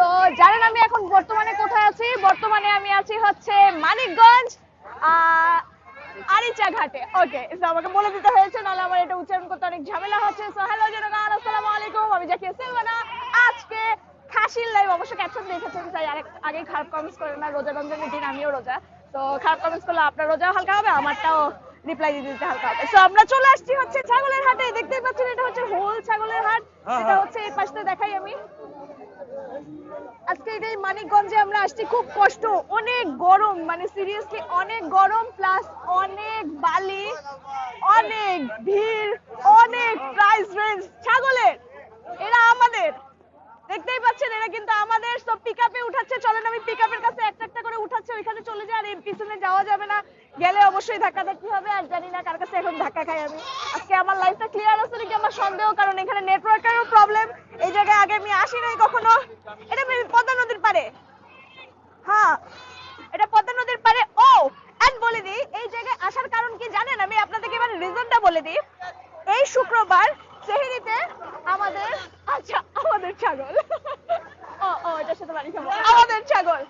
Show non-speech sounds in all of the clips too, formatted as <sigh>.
তো জানেন আমি এখন বর্তমানে কোথায় আছি? বর্তমানে আমি আছি হচ্ছে মানিকগঞ্জ আরিচা ঘাটে ওকে আমাকে বলে দিতে হয়েছে নাহলে আমার এটা উচ্চারণ করতে অনেক ঝামেলা হচ্ছে। সো হ্যালো জনগণ আসসালামু আলাইকুম। আমি জাকিয়া সিলভানা। আজকে খাসির লাইভ অবশ্য ক্যাপশন দেখেছেন তাই আরেক আগে খারাপ কমেন্টস করেন না রোজা রমজানের দিন আমিও রোজা। তো খারাপ কমেন্টস করলে আপনার রোজাও হালকা হবে আমারটাও রিপ্লাই দিতে দিতে হালকা হবে। সো আমরা চলে আসছি হচ্ছে ছাগলের হাটে। দেখতেই পাচ্ছেন এটা হচ্ছে হোল ছাগলের হাট। এটা হচ্ছে এই পাশটা দেখাই আমি। আজকে এই মানিকগঞ্জে আমরা আসছি। খুব কষ্ট, অনেক গরম মানে সিরিয়াসলি অনেক গরম প্লাস অনেক বালি, অনেক ভিড়, অনেক প্রাইস রেঞ্জ ছাগলের, এরা আমাদের। দেখতেই পাচ্ছেন, এরা কিন্তু আমাদের সব পিকআপে উঠাচ্ছে। চলেন, আমি পিকআপের কাছে একটা একটা করে উঠাচ্ছে, ওইখানে চলে যায়, আর এর পিছনে যাওয়া যাবে না। গেলে অবশ্যই ধাক্কা ধাক্কি হবে, আর জানি না কার কাছে এখন ধাক্কা খাই আমি। আজকে আমার লাইফটা ক্লিয়ার আছে নাকি আমার সন্দেহ? কারণ এখানে নেটওয়ার্কেরও প্রবলেম এই জায়গায় আগে আমি আসি নাই কখনো। এটা পদ্মা নদীর পারে হ্যাঁ এটা পদ্মা নদীর পারে ও এন্ড বলে দিই, এই জায়গায় আসার কারণ কি জানেন? আমি আপনাদেরকে এবার রিজনটা বলে দিই। এই শুক্রবার, সেহেরিতে আমাদের আচ্ছা আমাদের ছাগল। ও ও এটার সাথে বাড়ি খাব। আমাদের ছাগল।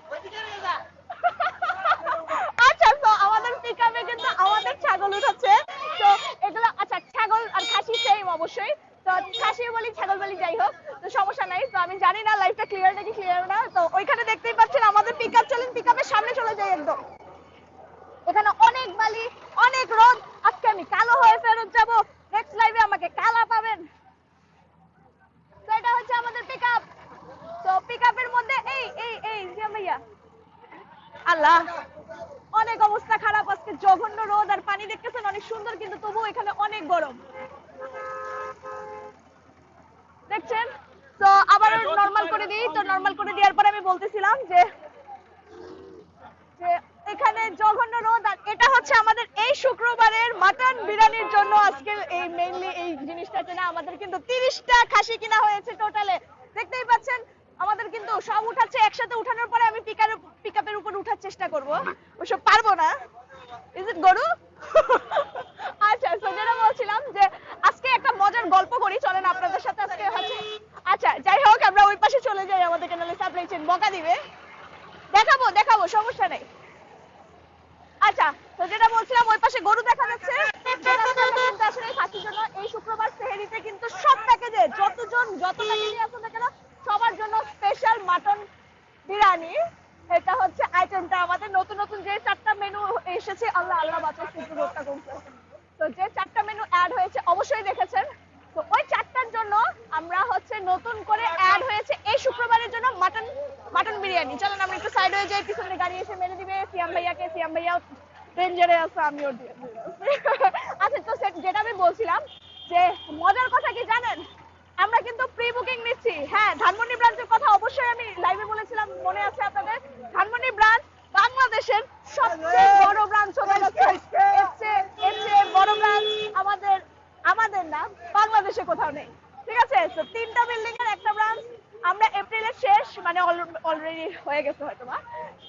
আচ্ছা তো আমাদের পিকআপে কিন্তু আমাদের ছাগল উঠাচ্ছে। তো এগুলো আচ্ছা ছাগল আর খাসি সেম অবশ্যই। তো খাসি বলি ছাগল বলি যাই হোক। তো সমস্যা নাই। তো আমি জানি না লাইফটা ক্লিয়ার নাকি ক্লিয়ার না। তো ওইখানে দেখতেই পাচ্ছেন আমাদের পিকআপ চলেন পিকআপের সামনে চলে যাই একদম। এখানে অনেক বালি অনেক রোদ। আজকে আমি কালো হয়ে ফেরত যাব। নেক্সট লাইভে আমাকে কালা পাবেন। তো এটা হচ্ছে আমাদের পিকআপ তো পিকআপের মধ্যে এই এই এই জিয়া ভাইয়া। আল্লাহ অনেক অবস্থা খারাপ আজকে জঘন্য রোদ আর পানি দেখতেছেন অনেক সুন্দর কিন্তু তবুও এখানে অনেক গরম। দেখছেন? তো আবার নরমাল করে দিই তো নরমাল করে দেওয়ার পরে আমি বলতেছিলাম যে যে এখানে জঘন্য রোদ আর এটা হচ্ছে আমাদের এই শুক্রবারের মাটন বিরিয়ানির জন্য আজকে এই মেইনলি এই জিনিসটা কেনা আমাদের কিন্তু তিরিশটা খাসি কিনা হয়েছে টোটালে দেখতেই পাচ্ছেন, আমাদের কিন্তু সব উঠাচ্ছে, একসাথে উঠানোর পরে আমি পিকার পিকআপের উপর উঠার চেষ্টা করব। ওসব পারব না। ইজ ইট গরু <laughs> আচ্ছা তো যেটা বলছিলাম যে আজকে একটা মজার গল্প করি চলেন আপনাদের সাথে আজকে হচ্ছে আচ্ছা যাই হোক আমরা ওই পাশে চলে যাই আমাদেরকে নাহলে সাপ্লাই চেন বকা দিবে দেখাবো দেখাবো সমস্যা নেই আচ্ছা তো যেটা বলছিলাম ওই পাশে গরু দেখা যাচ্ছে যে রাস্তাটা কিন্তু আসলে এই খাসির জন্য এই শুক্রবার সেহেরিতে কিন্তু সব প্যাকেজে যতজন, যত প্যাকেজে আছে না কেন, সবার জন্য স্পেশাল মাটন বিরিয়ানি। এটা হচ্ছে আইটেমটা আমাদের নতুন নতুন যে চারটা মেনু এসেছে, আল্লাহ আল্লাহ বাচ্চা শুধু রোগটা কমছে। তো যে চারটা মেনু অ্যাড হয়েছে, অবশ্যই দেখেছেন। তো ওই চারটার জন্য আমরা হচ্ছে নতুন করে অ্যাড হয়েছে এই শুক্রবারের জন্য মাটন মাটন বিরিয়ানি। চলেন, আমরা একটু সাইড হয়ে যাই, পিছনে গাড়ি এসে মেরে দিবে সিয়াম ভাইয়াকে। সিয়াম ভাইয়া ডেঞ্জারে আছে এ আছি। আচ্ছা তো যেটা আমি বলছিলাম যে মজার কথা কি জানেন? আমরা কিন্তু প্রি বুকিং নিচ্ছি। হ্যাঁ ধানমন্ডি ব্রাঞ্চের কথা অবশ্যই আমি লাইভে বলেছিলাম মনে আছে আপনাদের? ধানমন্ডি ব্রাঞ্চ বাংলাদেশের সবচেয়ে বড় ব্রাঞ্চ বড় ব্রাঞ্চ আমাদের আমাদের না বাংলাদেশে কোথাও নেই। ঠিক আছে? তো তিনটা বিল্ডিং এর একটা ব্রাঞ্চ। আমরা এপ্রিলের শেষ মানে অলরেডি হয়ে গেছে হয়তো বা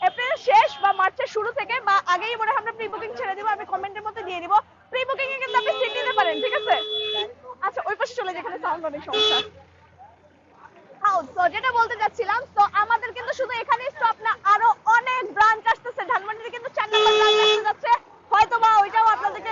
এপ্রিলের শেষ বা মার্চের শুরু থেকে বা আগেই মনে হয় আমরা প্রি বুকিং ছেড়ে দিব আমি কমেন্টের মধ্যে দিয়ে দিব প্রি বুকিং এ কিন্তু আপনি সিট নিতে পারেন ঠিক আছে আচ্ছা ওই সাউন্ড অনেক সমস্যা যেটা বলতে যাচ্ছিলাম তো আমাদের কিন্তু শুধু এখানেই স্টপ না, আরও অনেক ব্রাঞ্চ আসতেছে। ধানমন্ডিতে কিন্তু চার নম্বর ব্রাঞ্চ আসতে যাচ্ছে। হয়তো বা ওইটাও আপনাদেরকে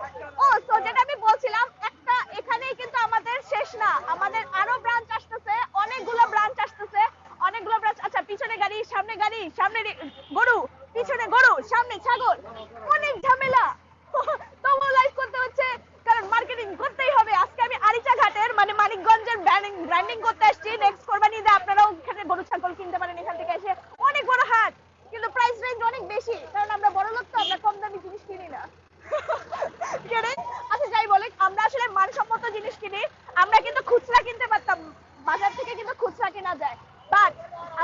বাজার থেকে কিন্তু খুচরা কেনা যায়। বাট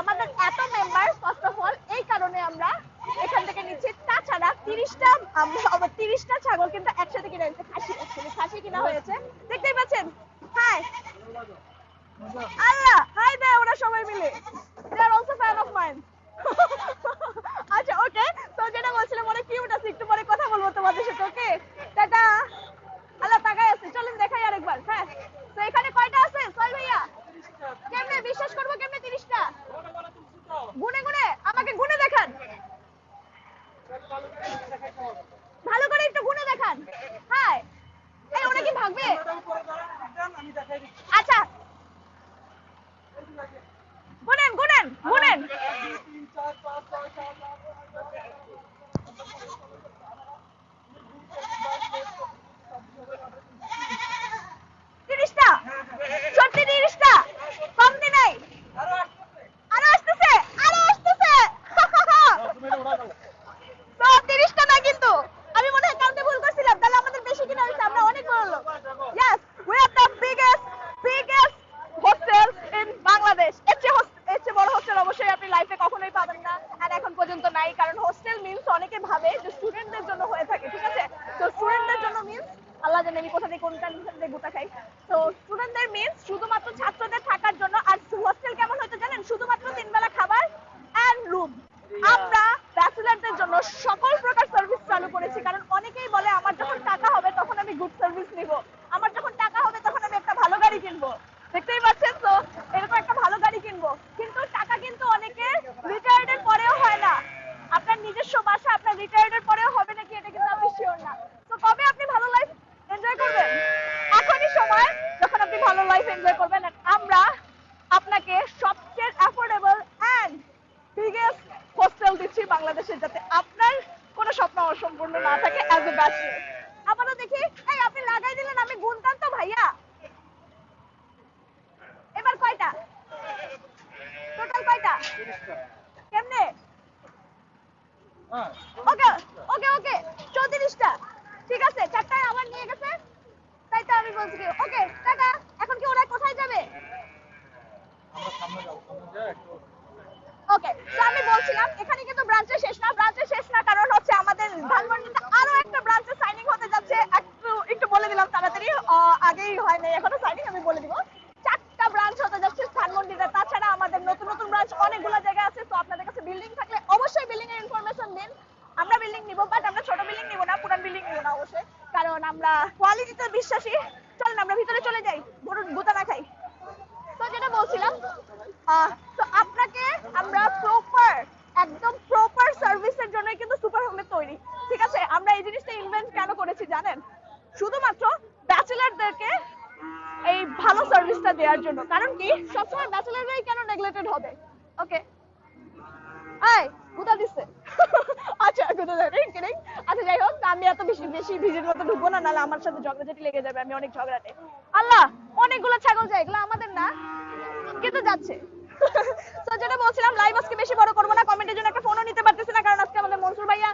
আমাদের এত মেম্বার ফার্স্ট অফ অল এই কারণে আমরা এখান থেকে নিচ্ছি। তাছাড়া তিরিশটা তিরিশটা ছাগল কিন্তু একসাথে কিনে হয়েছে খাসি খাসি কিনা হয়েছে। দেখতেই পাচ্ছেন? হাই আল্লাহ হাই দেয় ওরা সবাই মিলে they are also fan of mine আচ্ছা ওকে তো যেটা বলছিলাম অনেক কিউট আছে একটু পরে কথা বলব তোমাদের সাথে ওকে টাটা আল্লাহ তাকাই আছে চলুন দেখাই আরেকবার হ্যাঁ তো এখানে কয়টা আছে সোহেল ভাইয়া কেমনে বিশ্বাস করব কেমনে তিরিশটা গুনে গুনে আমাকে গুনে দেখান ভালো করে একটু গুনে দেখান হ্যাঁ এই ওরা কি ভাগবে আচ্ছা গুনেন গুনেন গুনেন তিরিশটা সত্যি তিরিশটা কমতি নাই আরও আসতেছে আরও আসতেছে তো তিরিশটা না কিন্তু আমি মনে হয় কাউন্টে ভুল করছিলাম তাহলে আমাদের বেশি কিনা হয়েছে আমরা অনেক বড় লোক yes we are the biggest biggest hostel in Bangladesh এর চেয়ে হোস- এর চেয়ে বড় হোস্টেল অবশ্যই আপনি লাইফে কখনোই পাবেন না আর এখন পর্যন্ত নাই কারণ হোস্টেল মিন্স অনেকে ভাবে যে স্টুডেন্টদের জন্য হয়ে থাকে ঠিক আছে তো স্টুডেন্টদের জন্য মিন্স আল্লাহ জানে আমি কোথা থেকে কোনটা থেকে গোটা খাই তো স্টুডেন্টদের মিন্স শুধুমাত্র ছাত্রদের থাকার জন্য আর হোস্টেল কেমন হয়তো জানেন শুধুমাত্র তিন বেলা খাবার অ্যান্ড রুম আমরা ব্যাচেলারদের জন্য সকল প্রকার সার্ভিস চালু করেছি কারণ অনেকেই বলে আমার যখন টাকা হবে তখন আমি গুড সার্ভিস নিব আমার যখন টাকা হবে তখন আমি একটা ভালো গাড়ি কিনবো দেখতেই পাচ্ছেন তো এরকম একটা ভালো গাড়ি কিনবো কিন্তু টাকা কিন্তু অনেকের রিটায়ার্ডের পরেও হয় না আপনার নিজস্ব বাসা আপনার রিটায়ার্ডের পরেও হবে নাকি এটা কিন্তু আমি শিওর না তো কবে আপনি ভালো লাইফ এনজয় করবেন এখনই সময় যখন আপনি ভালো লাইফ এনজয় করবেন আর আমরা আপনাকে সবচেয়ে অ্যাফোর্ডেবল অ্যান্ড বিগেস্ট হোস্টেল দিচ্ছি বাংলাদেশে যাতে আপনার কোনো স্বপ্ন অসম্পূর্ণ না থাকে অ্যাজ এ ব্যাচেলর আবারও দেখি, এই আপনি লাগাই দিলেন আমি গুনতাম তো ভাইয়া। এবার কয়টা? টোটাল কয়টা? কেমনে? ওকে ওকে ওকে, চৌত্রিশটা। ঠিক আছে, চারটায় আমার নিয়ে গেছে। তাই তো আমি বলছি ওকে, টাটা এখন কি ওরা কোথায় যাবে ওকে তো আমি বলছিলাম এখানে কিন্তু ব্রাঞ্চে শেষ না ব্রাঞ্চে শেষ না কারণ হচ্ছে আমাদের ধানমন্ডিতে আরও একটা ব্রাঞ্চে সাইনিং হতে যাচ্ছে একটু একটু বলে দিলাম তাড়াতাড়ি আহ, আগেই হয় নাই, এখনও সাইনিং আমি বলে দিব। চারটা ব্রাঞ্চ হতে যাচ্ছে ধানমন্ডিতে, তাছাড়া আমাদের নতুন নতুন ব্রাঞ্চ অনেকগুলো জায়গা আছে, তো আপনাদের কাছে বিল্ডিং থাকলে অবশ্যই বিল্ডিং এর ইনফরমেশন দিন। আমরা বিল্ডিং নিব বাট আমরা ছোট বিল্ডিং নিব না, পুরান বিল্ডিং নিব না অবশ্যই। কারণ আমরা কোয়ালিটিতে বিশ্বাসী। চলেন, আমরা ভিতরে চলে যাই। গরুর গুতা না খাই। তো যেটা বলছিলাম তো আপনাকে আমরা প্রপার একদম প্রপার সার্ভিসের জন্য কিন্তু সুপার হোমে তৈরি। ঠিক আছে? আমরা এই জিনিসটা ইনভেন্ট কেন করেছি জানেন? শুধুমাত্র ব্যাচেলারদেরকে এই ভালো সার্ভিসটা দেওয়ার জন্য। কারণ কি? সবসময় ব্যাচেলাররাই কেন নেগলেক্টেড হবে? ওকে এই কোথা দিচ্ছে। <laughs> আচ্ছা কোথা যাবে কিনে আচ্ছা যাই হোক, আমি এত বেশি বেশি ভিড়ের মতো ঢুকবো না, নাহলে আমার সাথে ঝগড়াঝাটি লেগে যাবে, আমি অনেক ঝগড়াটে। আল্লাহ, অনেকগুলো ছাগল যায় এগুলো আমাদের না? কিন্তু যাচ্ছে? <laughs> তো যেটা বলছিলাম লাইভ আজকে বেশি বড় করব না কমেন্টের জন্য একটা ফোনও নিতে পারতেছি না, কারণ আজকে আমাদের মনসুর ভাইয়া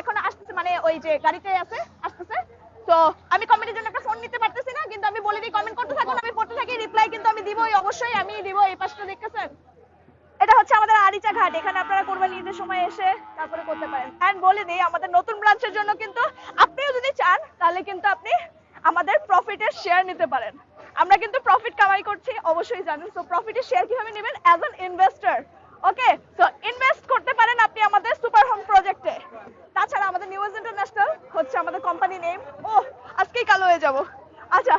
এখন আসতেছে মানে ওই যে গাড়িতে আছে, আসতেছে। তো আমি কমেন্টের জন্য রিপ্লাই কিন্তু আমি দিবই, অবশ্যই আমি দিব, এই পাশটা দেখতেছেন? এটা হচ্ছে আমাদের আরিচা ঘাট, এখানে আপনারা কোরবানি ঈদের সময় এসে তারপরে করতে পারেন। এন্ড বলে দিই, আমাদের নতুন ব্রাঞ্চের জন্য কিন্তু আপনিও যদি চান, তাহলে কিন্তু আপনি আমাদের প্রফিটের শেয়ার নিতে পারেন। আমরা কিন্তু প্রফিট কামাই করছি, অবশ্যই জানেন। তো প্রফিটের শেয়ার কীভাবে নেবেন? As an investor okay so invest করতে পারেন আপনি আমাদের সুপার হোম প্রজেক্টে তাছাড়া আমাদের নিউজ ইন্টারন্যাশনাল হচ্ছে আমাদের কোম্পানি নেম ও আজকেই কালো হয়ে যাব। আচ্ছা